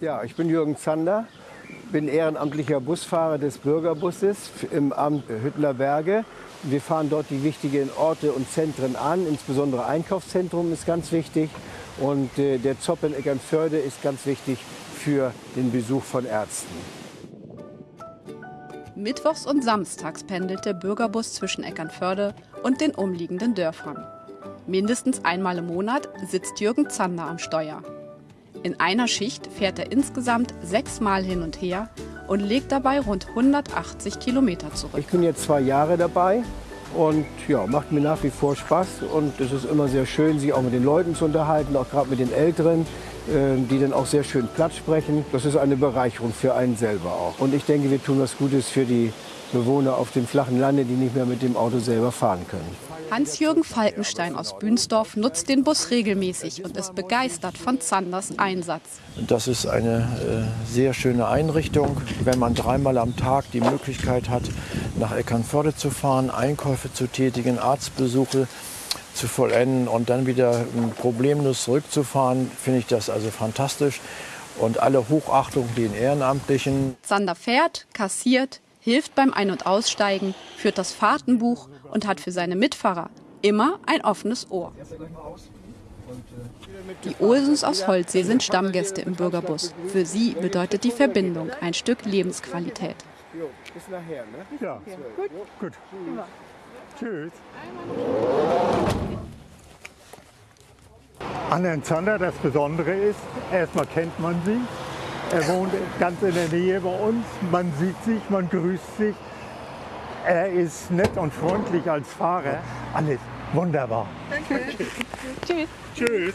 Ja, ich bin Jürgen Zander, bin ehrenamtlicher Busfahrer des Bürgerbusses im Amt Hüttler Berge. Wir fahren dort die wichtigen Orte und Zentren an, insbesondere Einkaufszentrum ist ganz wichtig und äh, der Zopp in Eckernförde ist ganz wichtig für den Besuch von Ärzten. Mittwochs und samstags pendelt der Bürgerbus zwischen Eckernförde und den umliegenden Dörfern. Mindestens einmal im Monat sitzt Jürgen Zander am Steuer. In einer Schicht fährt er insgesamt sechsmal hin und her und legt dabei rund 180 Kilometer zurück. Ich bin jetzt zwei Jahre dabei und ja, macht mir nach wie vor Spaß und es ist immer sehr schön, sich auch mit den Leuten zu unterhalten, auch gerade mit den Älteren, die dann auch sehr schön Platz sprechen. Das ist eine Bereicherung für einen selber auch. Und ich denke, wir tun was Gutes für die Bewohner auf dem flachen Lande, die nicht mehr mit dem Auto selber fahren können. Hans-Jürgen Falkenstein aus Bünsdorf nutzt den Bus regelmäßig und ist begeistert von Zanders Einsatz. Das ist eine äh, sehr schöne Einrichtung. Wenn man dreimal am Tag die Möglichkeit hat, nach Eckernförde zu fahren, Einkäufe zu tätigen, Arztbesuche zu vollenden und dann wieder problemlos zurückzufahren, finde ich das also fantastisch. Und alle Hochachtung den Ehrenamtlichen. Zander fährt, kassiert, hilft beim Ein- und Aussteigen, führt das Fahrtenbuch und hat für seine Mitfahrer immer ein offenes Ohr. Die Olsens aus Holzsee sind Stammgäste im Bürgerbus. Für sie bedeutet die Verbindung ein Stück Lebensqualität. Bis nachher, ne? Ja, gut. gut. Tschüss. An Herrn Zander, das Besondere ist, erstmal kennt man sie. Er wohnt ganz in der Nähe bei uns. Man sieht sich, man grüßt sich. Er ist nett und freundlich als Fahrer. Alles wunderbar. Danke. Tschüss. Tschüss.